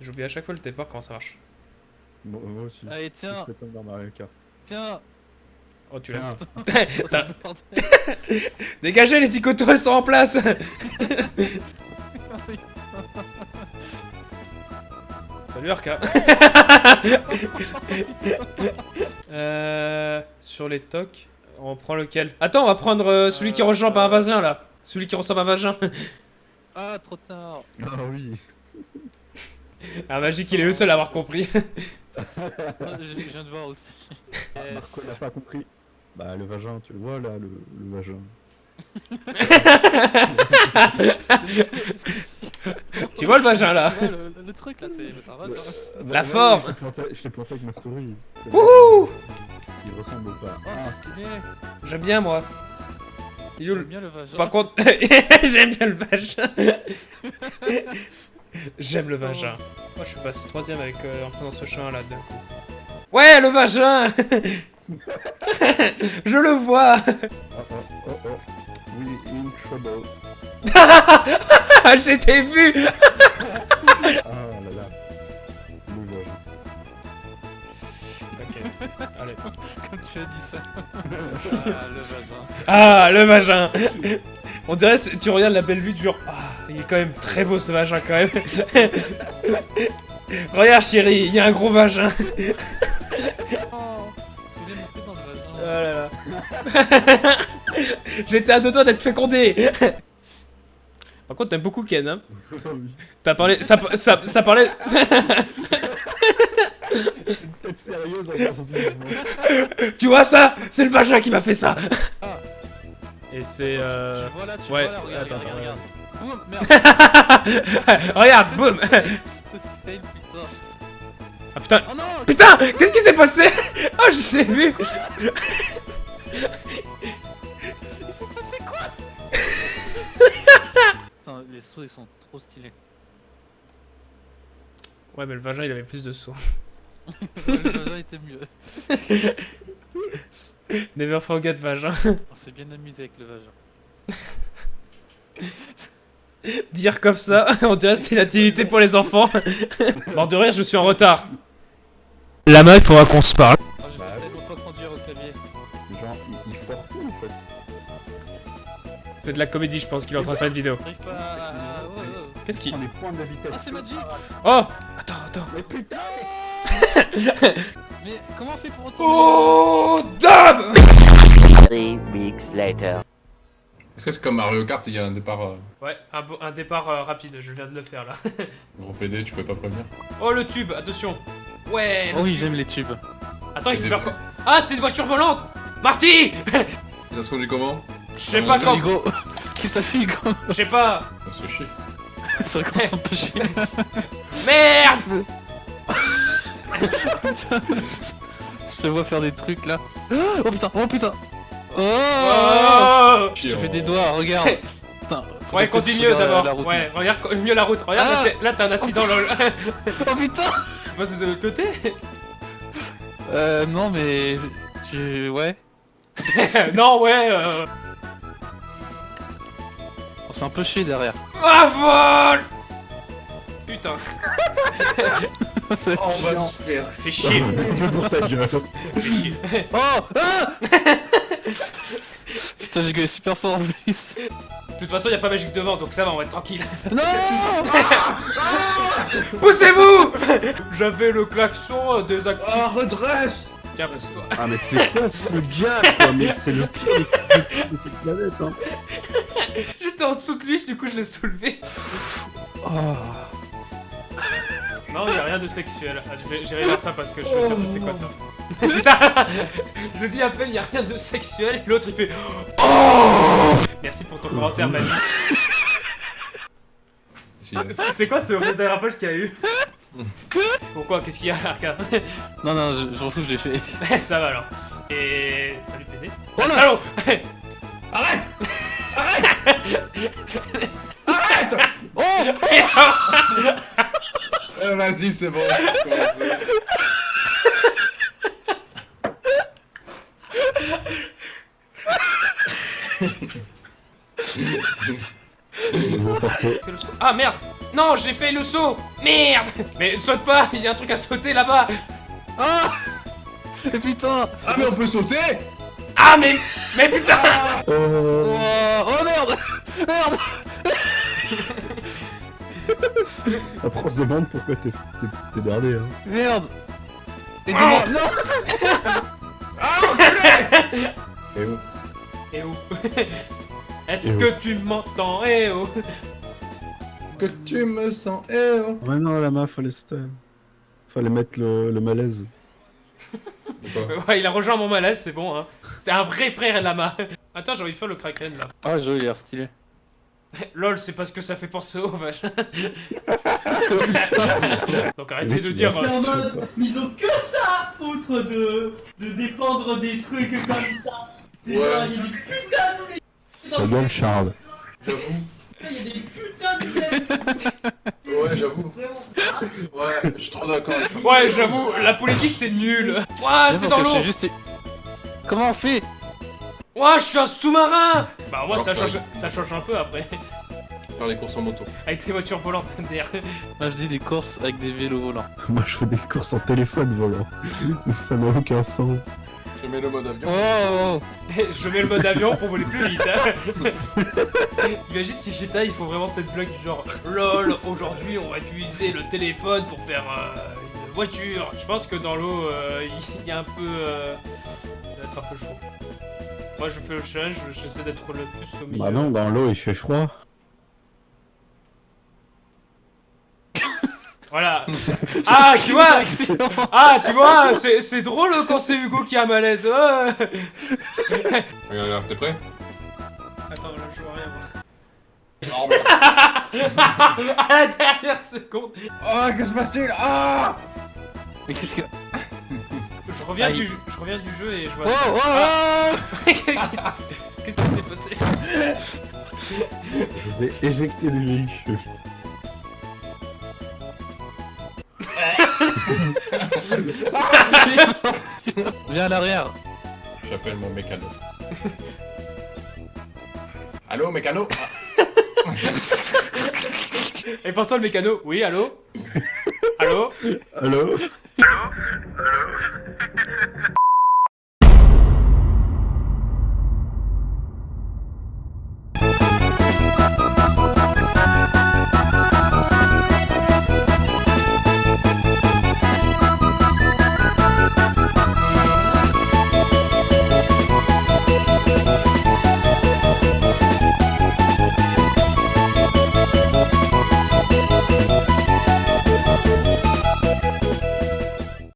J'oublie à chaque fois le départ comment ça marche. Bon, moi aussi. Allez, tiens, C'est comme dans Mario Kart. tiens. Oh, tu l'as. Ah, Oh. Dégagez, les psychotos elles sont en place Salut Arca Euh... Sur les tocs, on prend lequel? Attends, on va prendre euh, celui qui Euh, ressemble à un euh. vagin là Celui qui ressemble à un vagin Ah, trop tard. Ah oui. Ah Magique, il est le seul à avoir compris Ah, Je je viens de voir aussi. Yes. Marco n'a pas compris. Bah le vagin, tu le vois là, le, le vagin. Tu vois le vagin là vois, le, le truc là, c'est ça va. genre. La forme. Je l'ai planté- je l'ai planté avec ma souris. Wouhou Il ressemble pas. Oh, c'est stylé. J'aime bien moi Il est où J'aime le... bien le vagin. Par contre, j'aime bien le vagin J'aime le vagin Moi je suis passé troisième avec euh, en prenant ce chemin là d'un coup. Ouais le vagin Je le vois Oh oh oh oh. In trouble. Ah j'étais vu Comme tu as dit ça. ah, le vagin. Ah le vagin On dirait, tu regardes la belle vue du genre, ah, il est quand même très beau ce vagin quand même. Regarde chérie, il y a un gros vagin. Oh, Oh vagin. là là. J'étais à deux doigts d'être fécondé. Par contre, t'aimes beaucoup Ken, hein. T'as parlé, ça, ça, ça parlait. Sérieuse en. Tu vois ça? C'est le vagin qui m'a fait ça. Et c'est euh... Tu vois là, tu ouais, vois là, regarde, attends, regarde, regarde. Oh, merde, Regarde, boum. c'est putain. Ah putain, Oh non putain, qu'est-ce qui s'est passé? Oh, je l'ai vu. Il s'est passé quoi? Putain, les sauts ils sont trop stylés. Ouais, mais le vagin, il avait plus de sauts. Ouais, le vagin était mieux. Never forget vagin. On s'est bien amusé avec le vagin. Dire comme ça, on dirait c'est une activité pour les enfants. Mort de rire, je suis en retard. La meuf, faudra qu'on se parle. Oh, je Bah sais oui. tellement pas conduire au clavier. Genre, il, il force tout en fait. C'est de la comédie, je pense qu'il est en train de faire une vidéo. Qu'est-ce qui... On est point de vitesse. Ah, c'est Magic Oh Attends, attends. Mais putain Mais comment on fait pour retourner Oh Dab Three weeks later. Est-ce que c'est comme Mario Kart, il y a un départ euh, Ouais, un, départ euh, rapide, je viens de le faire là. gros PD, tu peux pas prévenir Oh le tube, attention Ouais le Oh oui, tube. j'aime les tubes. Attends, il des- faire quoi Ah, c'est une voiture volante Marty Ça se conduit comment? Je sais pas quand... Hugo Qu'est-ce que ça fait Hugo? Je sais pas On se fait chier. C'est vrai qu'on s'en peut chier. Merde Putain, je te vois faire des trucs là. Oh putain, oh putain Oh Oh Je te fais des doigts, regarde Putain, Ouais, la- d'abord. Ouais, regarde mieux la route. Regarde, Ah. là, t'as un accident lol. Oh putain Tu passes de l'autre côté Euh, non mais... Je... Ouais. Non, ouais. Euh... On s'est un peu chier derrière. Ah, vol Putain, C'est- Oh, on va se faire. fais chier. pour ta gueule. fais chier. Oh Ah Putain, j'ai gueulé super fort en plus. De toute façon, y a pas magique devant, donc ça va, on va être tranquille. Non Poussez-vous J'avais le klaxon des ac- Oh, redresse Tiens, pousse-toi. Ah mais c'est quoi ce gars quoi? Mais c'est le pire de cette planète hein. J'étais en dessous de lui, du coup je l'ai soulevé. Oh. Non, y a rien de sexuel. Ah, J'irai voir ça parce que je suis sûr que c'est quoi ça. Putain Je dis à peine, y a rien de sexuel, et l'autre il fait Oh Merci pour ton commentaire, Manu. C'est- quoi ce dérapage qu'il y a eu? Pourquoi? Qu'est-ce qu'il y a, Arca? Non, non, je, je je l'ai fait. Ça va alors. Et. Salut PD. Oh Ah, là salaud Arrête Arrête Oh Euh, Vas-y, c'est bon. Ah merde. Non, j'ai fait le saut. Merde. Mais saute pas, il y a un truc à sauter là-bas. Ah. Et putain. Ah, mais on peut sauter. Ah, mais... Mais putain. Oh, Oh, oh merde. Merde après on se demande pourquoi t'es t'es- t'es merdé, hein. Merde Aidez-moi Non Ah, enculé Et où? Eh oh Est-ce Eh que tu m'entends? Eh oh Que tu me sens, eh oh Ouais, non, la main, fallait, fallait mettre le, le malaise. Ouais, il a rejoint mon malaise, c'est bon, hein. C'est un vrai frère, Lama. Attends, j'ai envie de faire le kraken, là. Ah, jeu il a l'air stylé. Lol, c'est parce que ça fait penser au vache. Donc arrêtez de dire... vois. euh, en mode, mais ils ont que ça à foutre de, de défendre des trucs comme ça. C'est Ouais. genre, il y a des putains de Ta gueule, Charles. J'avoue. Il y a des putains de Ouais, j'avoue. Ouais, je suis trop d'accord avec toi. Ouais, j'avoue, la politique, c'est nul. Ouah, Mais c'est dans l'eau sais juste... Comment on fait? Ouah, je suis un sous-marin Bah moi, ça change, ça change un peu après. Faire les courses en moto. Avec tes voitures volantes derrière. Moi je dis des courses avec des vélos volants. Moi, je fais des courses en téléphone volant. Ça n'a aucun sens. Je mets le mode avion. Oh, oh, Je mets le mode avion pour voler plus vite. hein. Imagine si j'étais, il faut vraiment cette blague du genre LOL, aujourd'hui on va utiliser le téléphone pour faire euh, une voiture. Je pense que dans l'eau, euh, il y a un peu. euh, ça va être un peu chaud. Moi je fais le challenge, j'essaie d'être le plus au milieu. Bah non, dans l'eau, il fait froid. Voilà. Ah, tu vois Ah, tu vois, c'est c'est drôle quand c'est Hugo qui a malaise. Regarde, regarde, t'es prêt? Attends, là je vois rien. moi. Oh, à la dernière seconde. Oh, que se passe-t-il? Ah Mais qu'est-ce que... Je reviens, Aïe. du, jeu- je reviens du jeu et je vois. Oh, oh, Ah. oh Qu'est-ce qui s'est passé Je vous ai éjecté du véhicule. Viens à l'arrière J'appelle mon mécano. Allô, mécano? Ah, Et pourtant le mécano? Oui, allô? Allô? Allô?